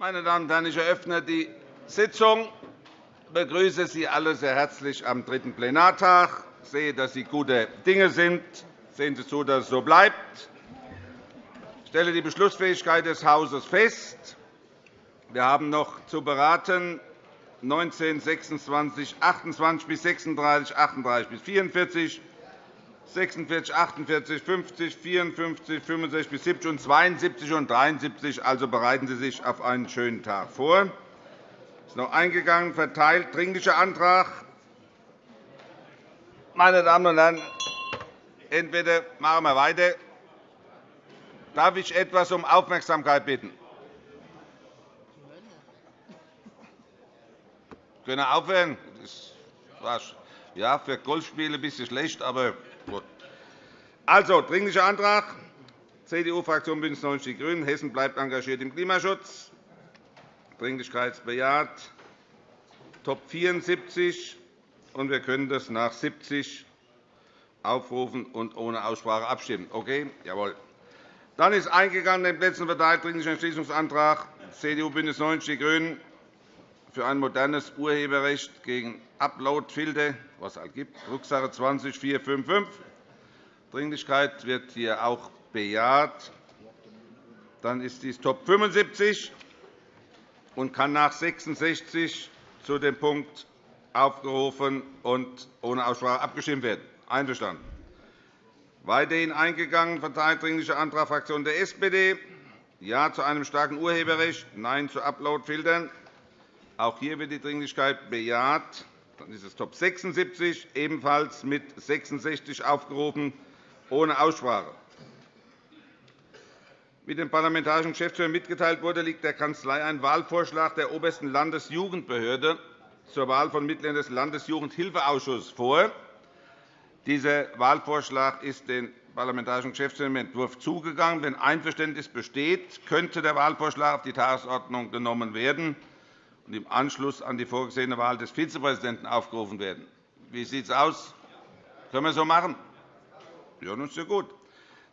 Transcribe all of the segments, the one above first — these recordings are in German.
Meine Damen und Herren, ich eröffne die Sitzung. Ich begrüße Sie alle sehr herzlich am dritten Plenartag. Ich sehe, dass Sie gute Dinge sind. Sehen Sie zu, dass es so bleibt. Ich stelle die Beschlussfähigkeit des Hauses fest. Wir haben noch zu beraten 19, 26, 28 bis 36, 38 bis 44, 46, 48, 50, 54, 65 bis 70 und 72 und 73. Also bereiten Sie sich auf einen schönen Tag vor. Es ist noch eingegangen, verteilt, Dringlicher Antrag. Meine Damen und Herren, entweder machen wir weiter. Darf ich etwas um Aufmerksamkeit bitten? Können wir aufhören? Das war ja, für Golfspiele ein bisschen schlecht, aber. Also, Dringlicher Antrag CDU-Fraktion BÜNDNIS 90 die GRÜNEN. Hessen bleibt engagiert im Klimaschutz. Dringlichkeit bejaht. Top 74. Und wir können das nach 70 aufrufen und ohne Aussprache abstimmen. Okay? Jawohl. Dann ist eingegangen den Plätzen verteilt Dringlicher Entschließungsantrag CDU BÜNDNIS 90 die GRÜNEN für ein modernes Urheberrecht gegen Uploadfilter, was es halt gibt, Drucksache 20 455. Dringlichkeit wird hier auch bejaht. Dann ist dies Top 75 und kann nach 66 zu dem Punkt aufgerufen und ohne Aussprache abgestimmt werden. Einverstanden. Weiterhin eingegangen, verteilt Dringlicher Antrag Fraktion der SPD. Ja zu einem starken Urheberrecht, Nein zu Uploadfiltern. Auch hier wird die Dringlichkeit bejaht. Dann ist es Top 76, ebenfalls mit 66 aufgerufen, ohne Aussprache. Wie dem Parlamentarischen Geschäftsführer mitgeteilt wurde, liegt der Kanzlei ein Wahlvorschlag der Obersten Landesjugendbehörde zur Wahl von Mitgliedern des Landesjugendhilfeausschusses vor. Dieser Wahlvorschlag ist den Parlamentarischen Geschäftsführer im Entwurf zugegangen. Wenn Einverständnis besteht, könnte der Wahlvorschlag auf die Tagesordnung genommen werden und im Anschluss an die vorgesehene Wahl des Vizepräsidenten aufgerufen werden. Wie sieht es aus? Können wir so machen? Ja, das ist ja gut.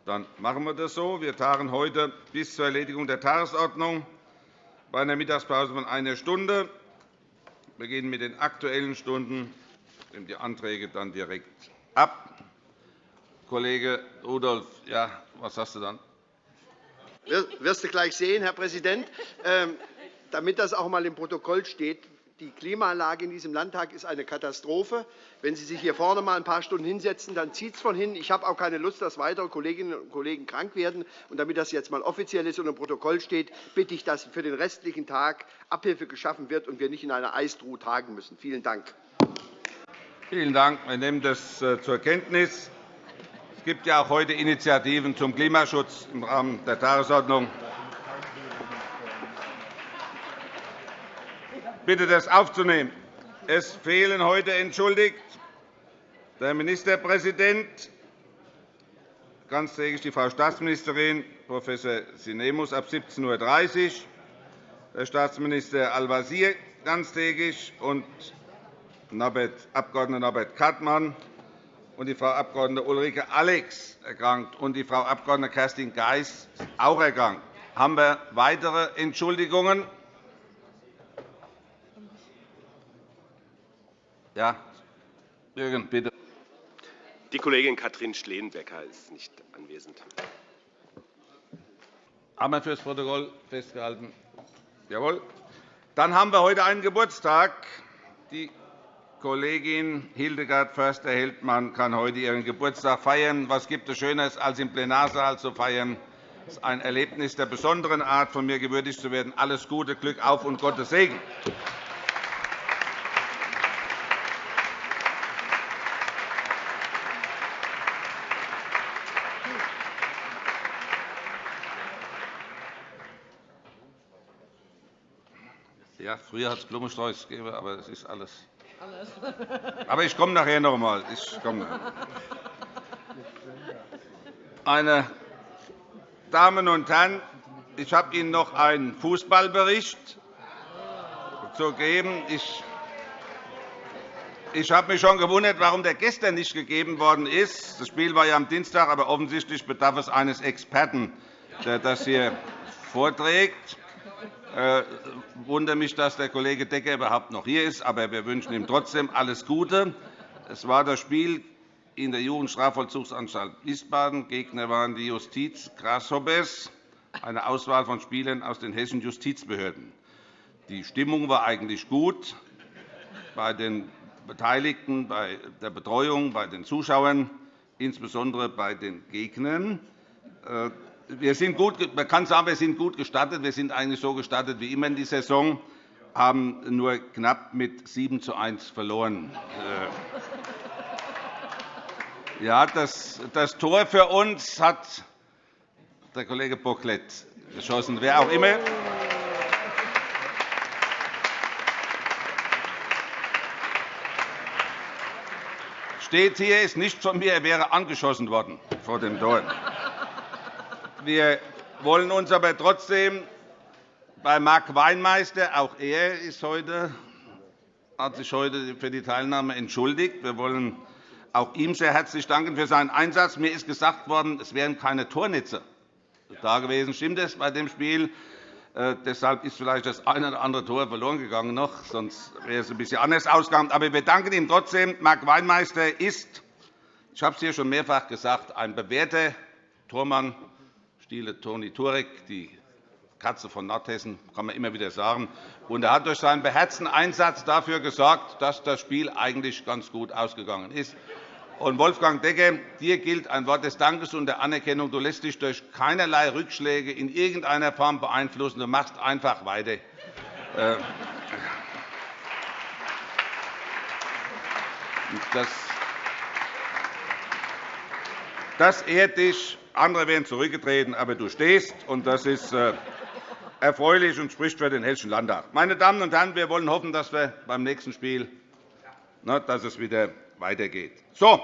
Dann machen wir das so. Wir tagen heute bis zur Erledigung der Tagesordnung bei einer Mittagspause von einer Stunde. Wir beginnen mit den Aktuellen Stunden. Ich nehme die Anträge dann direkt ab. Kollege Rudolph, ja, was hast du dann? Wirst du gleich sehen, Herr Präsident. Ähm, damit das auch einmal im Protokoll steht, die Klimaanlage in diesem Landtag ist eine Katastrophe. Wenn Sie sich hier vorne mal ein paar Stunden hinsetzen, dann zieht es von hin. Ich habe auch keine Lust, dass weitere Kolleginnen und Kollegen krank werden. Und damit das jetzt einmal offiziell ist und im Protokoll steht, bitte ich, dass für den restlichen Tag Abhilfe geschaffen wird und wir nicht in einer Eistruhe tagen müssen. Vielen Dank. Vielen Dank. Wir nehmen das äh, zur Kenntnis. Es gibt ja auch heute Initiativen zum Klimaschutz im Rahmen der Tagesordnung. Bitte, das aufzunehmen. Es fehlen heute entschuldigt der Ministerpräsident, ganztägig die Frau Staatsministerin Prof. Sinemus ab 17.30 Uhr, der Staatsminister Al-Wazir ganztägig und Abg. Norbert Kattmann und die Frau Abg. Ulrike Alex erkrankt und die Frau Abg. Kerstin Geis auch erkrankt. Haben wir weitere Entschuldigungen? Ja, Jürgen, bitte. Die Kollegin Katrin Schleenbecker ist nicht anwesend. Haben wir für das Protokoll festgehalten? Jawohl. Dann haben wir heute einen Geburtstag. Die Kollegin Hildegard Förster-Heldmann kann heute ihren Geburtstag feiern. Was gibt es Schöneres, als im Plenarsaal zu feiern? Es ist ein Erlebnis der besonderen Art, von mir gewürdigt zu werden. Alles Gute, Glück auf und Gottes Segen. Ja, früher hat es Blumenstrauß gegeben, aber das ist alles. Aber ich komme nachher noch einmal. Ich komme Meine Damen und Herren, ich habe Ihnen noch einen Fußballbericht zu geben. Ich ich habe mich schon gewundert, warum der gestern nicht gegeben worden ist. Das Spiel war ja am Dienstag, aber offensichtlich bedarf es eines Experten, der das hier vorträgt. Äh, wundere mich, dass der Kollege Decker überhaupt noch hier ist. Aber wir wünschen ihm trotzdem alles Gute. Es war das Spiel in der Jugendstrafvollzugsanstalt Wiesbaden. Gegner waren die Justiz Grasshoppers, eine Auswahl von Spielern aus den hessischen Justizbehörden. Die Stimmung war eigentlich gut bei den Beteiligten, bei der Betreuung, bei den Zuschauern, insbesondere bei den Gegnern. Wir sind gut, man kann sagen, wir sind gut gestartet. Wir sind eigentlich so gestartet wie immer in die Saison, haben nur knapp mit 7 zu 1 verloren. Äh, ja, das, das Tor für uns hat der Kollege Bocklet geschossen, wer auch immer. Steht hier, ist nicht von mir, er wäre angeschossen worden vor dem Tor. Wir wollen uns aber trotzdem bei Marc Weinmeister, auch er ist heute, hat sich heute für die Teilnahme entschuldigt. Wir wollen auch ihm sehr herzlich danken für seinen Einsatz. Mir ist gesagt worden, es wären keine Tornetze da gewesen. Stimmt das bei dem Spiel? Äh, deshalb ist vielleicht das eine oder andere Tor verloren gegangen noch, sonst wäre es ein bisschen anders ausgegangen. Aber wir danken ihm trotzdem. Marc Weinmeister ist, ich habe es hier schon mehrfach gesagt, ein bewährter Tormann Stile Toni Turek, die Katze von Nordhessen, kann man immer wieder sagen. Und er hat durch seinen beherzten Einsatz dafür gesorgt, dass das Spiel eigentlich ganz gut ausgegangen ist. Und Wolfgang Decker, dir gilt ein Wort des Dankes und der Anerkennung. Du lässt dich durch keinerlei Rückschläge in irgendeiner Form beeinflussen. Du machst einfach weiter. Äh, das das ehrt dich. Andere wären zurückgetreten, aber du stehst, und das ist äh, erfreulich und spricht für den Hessischen Landtag. Meine Damen und Herren, wir wollen hoffen, dass wir beim nächsten Spiel dass es wieder weitergeht. So,